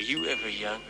Were you ever young?